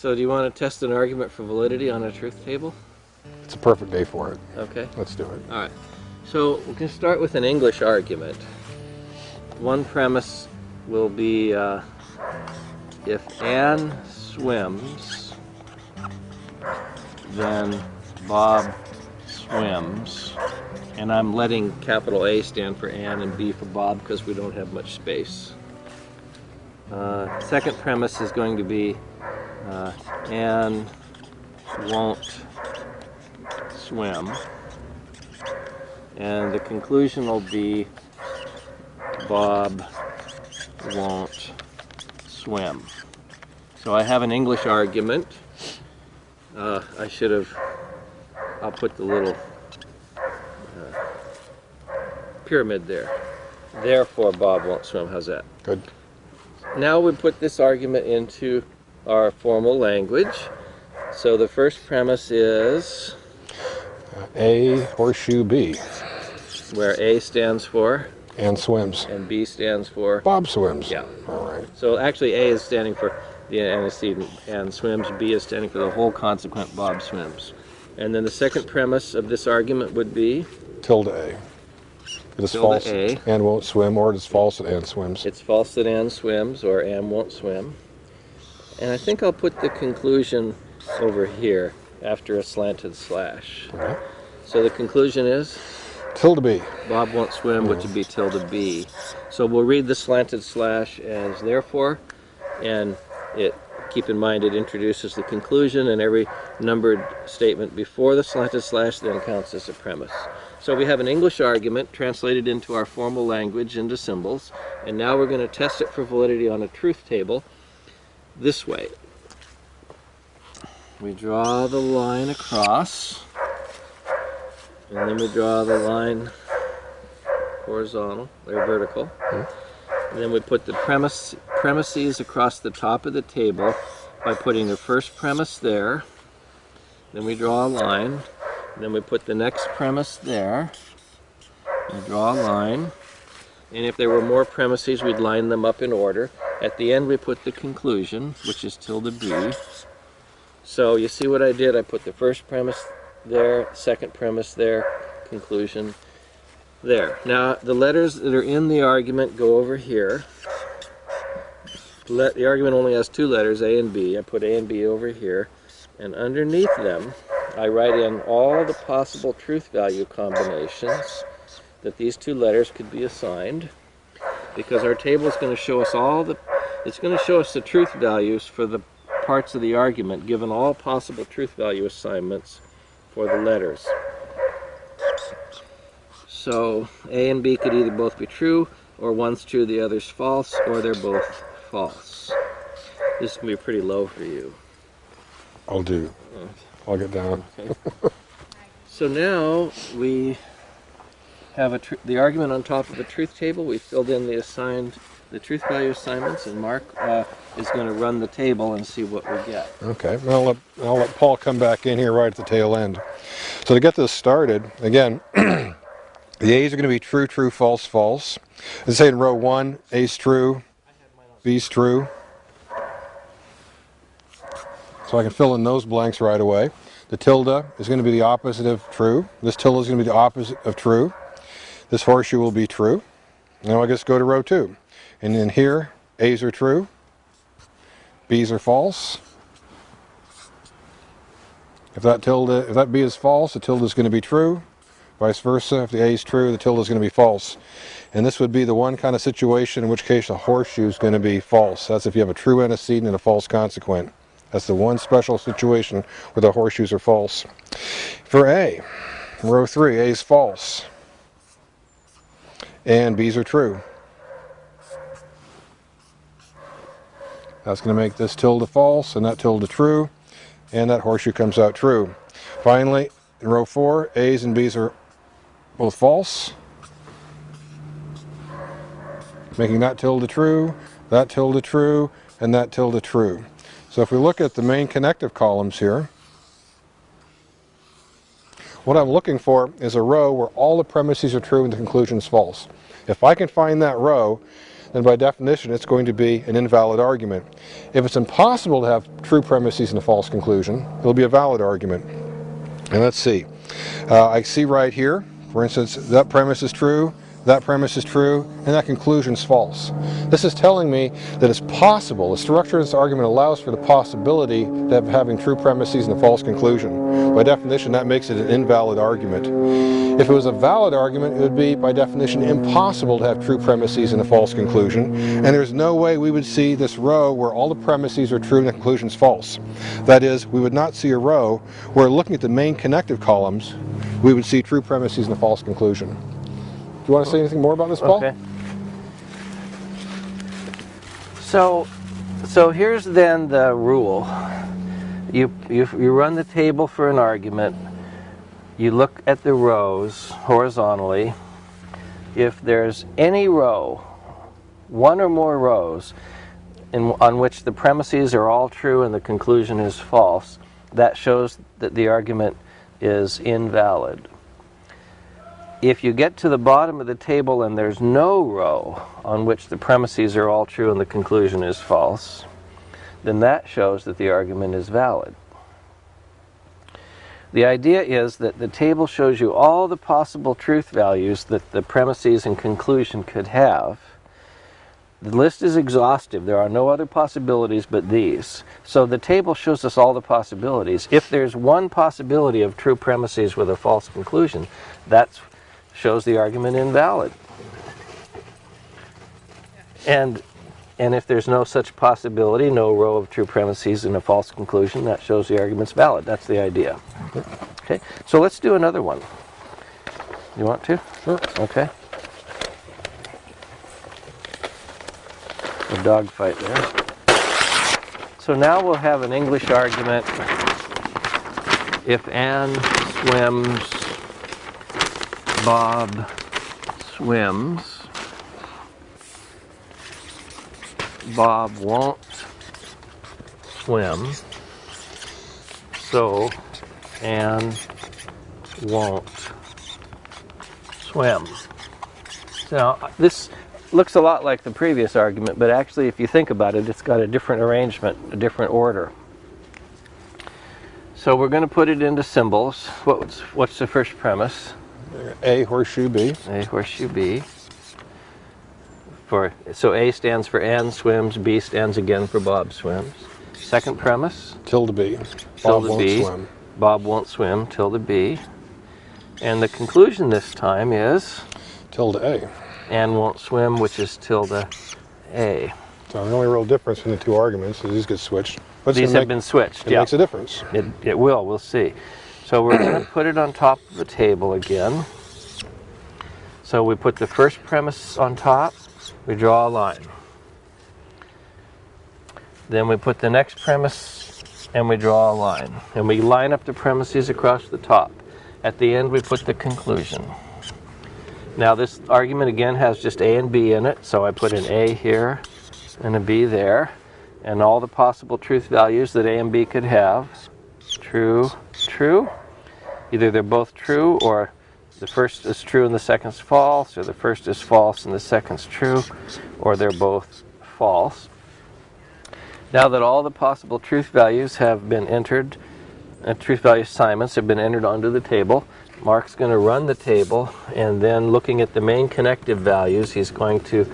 So do you want to test an argument for validity on a truth table? It's a perfect day for it. Okay. Let's do it. All right. So we can start with an English argument. One premise will be uh, if Anne swims, then Bob swims. And I'm letting capital A stand for Anne and B for Bob because we don't have much space. Uh, second premise is going to be uh, Anne won't swim. And the conclusion will be Bob won't swim. So I have an English argument. Uh, I should have, I'll put the little uh, pyramid there. Therefore Bob won't swim. How's that? Good. Now we put this argument into our formal language. So the first premise is A, horseshoe B. where A stands for Anne swims. and B stands for. Bob swims. Yeah. All right. So actually A is standing for the antecedent Anne swims, B is standing for the whole consequent Bob swims. And then the second premise of this argument would be Tilde A. It is false. A. Anne won't swim, or it is false that Anne swims. it's false that Anne swims or Anne won't swim. And I think I'll put the conclusion over here after a slanted slash. Okay. So the conclusion is Tilde B. Bob won't swim, which would be tilde B. So we'll read the slanted slash as therefore, and it keep in mind it introduces the conclusion, and every numbered statement before the slanted slash then counts as a premise. So we have an English argument translated into our formal language into symbols, and now we're going to test it for validity on a truth table this way. We draw the line across, and then we draw the line horizontal or vertical. Hmm. And then we put the premise premises across the top of the table by putting the first premise there. Then we draw a line. Then we put the next premise there. We draw a line. And if there were more premises, we'd line them up in order. At the end, we put the conclusion, which is tilde B. So you see what I did? I put the first premise there, second premise there, conclusion there. Now, the letters that are in the argument go over here. Let, the argument only has two letters, A and B. I put A and B over here. And underneath them, I write in all the possible truth value combinations that these two letters could be assigned. Because our table is going to show us all the, it's going to show us the truth values for the parts of the argument, given all possible truth value assignments for the letters. So A and B could either both be true, or one's true, the other's false, or they're both false. This can be pretty low for you. I'll do. I'll get down. Okay. so now we have a tr the argument on top of the truth table. We filled in the assigned, the truth value assignments, and Mark uh, is going to run the table and see what we get. Okay, well, I'll let, I'll let Paul come back in here right at the tail end. So to get this started, again, the A's are going to be true, true, false, false. Let's say in row one, A's true, B's true. So I can fill in those blanks right away. The tilde is going to be the opposite of true. This tilde is going to be the opposite of true. This horseshoe will be true. Now I just go to row two. And then here, A's are true, B's are false. If that tilde, if that B is false, the tilde is going to be true. Vice versa, if the A is true, the tilde is going to be false. And this would be the one kind of situation in which case a horseshoe is going to be false. That's if you have a true antecedent and a false consequent. That's the one special situation where the horseshoes are false. For A, row 3, A is false. And B's are true. That's going to make this tilde false and that tilde true. And that horseshoe comes out true. Finally, in row 4, A's and B's are both false. Making that tilde true, that tilde true, and that tilde true. So if we look at the main connective columns here, what I'm looking for is a row where all the premises are true and the conclusion is false. If I can find that row, then by definition it's going to be an invalid argument. If it's impossible to have true premises and a false conclusion, it'll be a valid argument. And let's see. Uh, I see right here, for instance, that premise is true, that premise is true, and that conclusion is false. This is telling me that it's possible, the structure of this argument allows for the possibility of having true premises and a false conclusion. By definition, that makes it an invalid argument. If it was a valid argument, it would be, by definition, impossible to have true premises and a false conclusion, and there's no way we would see this row where all the premises are true and the conclusion is false. That is, we would not see a row where looking at the main connective columns, we would see true premises and a false conclusion. You want to say anything more about this, Paul? Okay. So, so here's then the rule. You, you, you run the table for an argument. You look at the rows horizontally. If there's any row, one or more rows, in, on which the premises are all true and the conclusion is false, that shows that the argument is invalid. If you get to the bottom of the table and there's no row on which the premises are all true and the conclusion is false, then that shows that the argument is valid. The idea is that the table shows you all the possible truth values that the premises and conclusion could have. The list is exhaustive. There are no other possibilities but these. So the table shows us all the possibilities. If there's one possibility of true premises with a false conclusion, that's shows the argument invalid. And, and if there's no such possibility, no row of true premises and a false conclusion, that shows the argument's valid. That's the idea. Okay, so let's do another one. You want to? Sure. Okay. A dog fight there. So now we'll have an English argument. If Anne swims Bob swims. Bob won't swim. So Anne won't swim. Now, this looks a lot like the previous argument, but actually, if you think about it, it's got a different arrangement, a different order. So we're going to put it into symbols. What's, what's the first premise? A horseshoe B. A horseshoe B. For so A stands for Anne swims, B stands again for Bob swims. Second premise. Tilde B. Bob Tilde won't B. swim. Bob won't swim. Tilde B. And the conclusion this time is Tilde A. Anne won't swim, which is tilde A. So the only real difference in the two arguments is these get switched. But These have been switched. It yeah. makes a difference. It, it will, we'll see. So we're going to put it on top of the table again. So we put the first premise on top, we draw a line. Then we put the next premise and we draw a line. And we line up the premises across the top. At the end we put the conclusion. Now this argument again has just A and B in it, so I put an A here and a B there. And all the possible truth values that A and B could have. True, true. Either they're both true or the first is true and the second's false, or the first is false and the second's true, or they're both false. Now that all the possible truth values have been entered, uh, truth value assignments have been entered onto the table, Mark's going to run the table and then looking at the main connective values, he's going to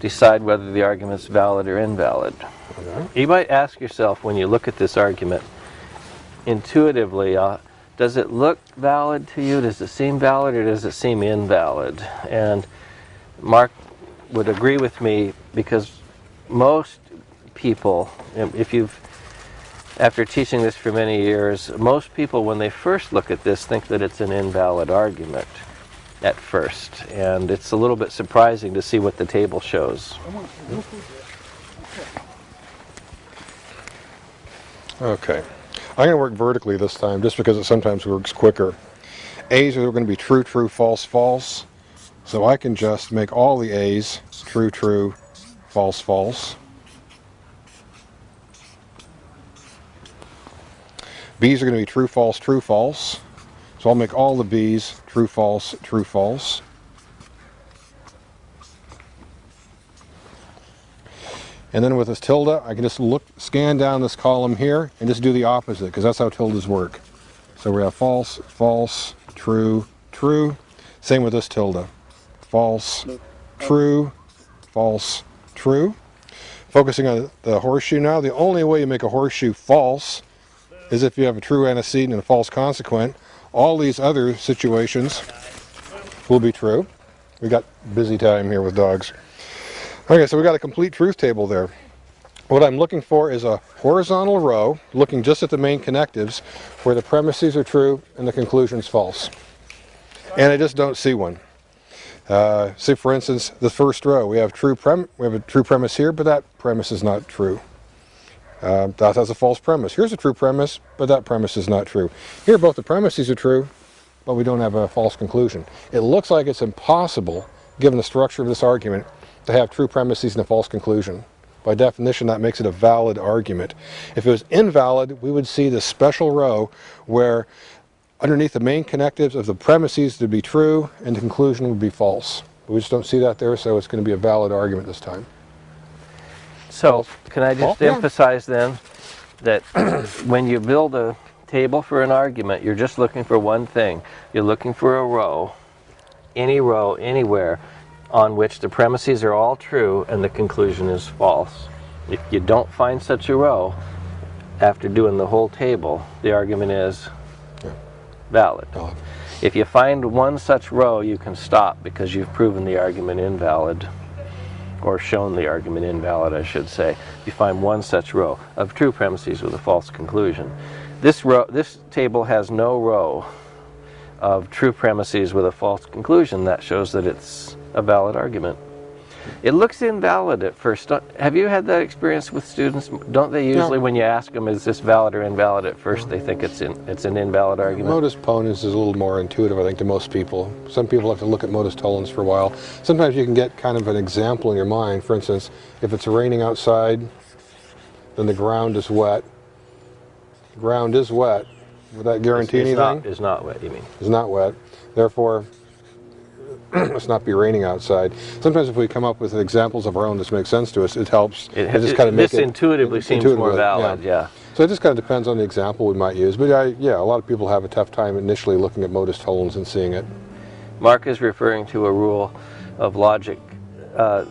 decide whether the argument's valid or invalid. Okay. You might ask yourself when you look at this argument, intuitively, uh, does it look valid to you? Does it seem valid or does it seem invalid? And Mark would agree with me because most people, if you've, after teaching this for many years, most people when they first look at this think that it's an invalid argument at first. And it's a little bit surprising to see what the table shows. Okay. I'm going to work vertically this time just because it sometimes works quicker. A's are going to be true, true, false, false. So I can just make all the A's true, true, false, false. B's are going to be true, false, true, false. So I'll make all the B's true, false, true, false. And then with this tilde, I can just look, scan down this column here and just do the opposite because that's how tildes work. So we have false, false, true, true. Same with this tilde. False, true, false, true. Focusing on the horseshoe now, the only way you make a horseshoe false is if you have a true antecedent and a false consequent. All these other situations will be true. We got busy time here with dogs. Okay, so we got a complete truth table there. What I'm looking for is a horizontal row, looking just at the main connectives, where the premises are true and the conclusion's false. And I just don't see one. Uh, say for instance, the first row, we have true prem we have a true premise here, but that premise is not true. Uh, that has a false premise. Here's a true premise, but that premise is not true. Here, both the premises are true, but we don't have a false conclusion. It looks like it's impossible, given the structure of this argument, to have true premises and a false conclusion. By definition, that makes it a valid argument. If it was invalid, we would see this special row where underneath the main connectives of the premises to be true and the conclusion would be false. We just don't see that there, so it's going to be a valid argument this time. So, can I just yeah. emphasize then that when you build a table for an argument, you're just looking for one thing. You're looking for a row, any row, anywhere, on which the premises are all true and the conclusion is false. If you don't find such a row, after doing the whole table, the argument is Yeah. valid. Valid. If you find one such row, you can stop because you've proven the argument invalid, or shown the argument invalid, I should say. If you find one such row of true premises with a false conclusion. This row, this table has no row of true premises with a false conclusion. That shows that it's a valid argument. It looks invalid at first. Don't- Have you had that experience with students? Don't they usually, when you ask them, is this valid or invalid, at first they think it's in, it's an invalid argument? Modus ponens is a little more intuitive, I think, to most people. Some people have to look at modus tollens for a while. Sometimes you can get kind of an example in your mind. For instance, if it's raining outside, then the ground is wet. The ground is wet. Would that guarantee It's anything? not, is not wet, you mean. It's not wet. Therefore, must not be raining outside. Sometimes if we come up with examples of our own that make sense to us, it helps. It, to just kind of this it intuitively seems more valid, yeah. So it just kind of depends on the example we might use. But I, yeah, a lot of people have a tough time initially looking at modus tollens and seeing it. Mark is referring to a rule of logic. Uh,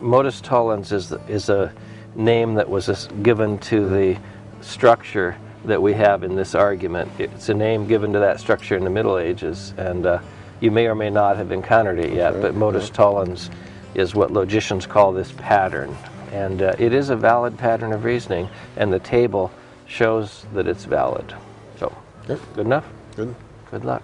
modus tollens is, is a name that was given to the structure that we have in this argument. It's a name given to that structure in the Middle Ages, and uh, you may or may not have encountered it yet, right, but modus tollens is what logicians call this pattern. And uh, it is a valid pattern of reasoning, and the table shows that it's valid. So, Yep. good enough? Good. Good luck.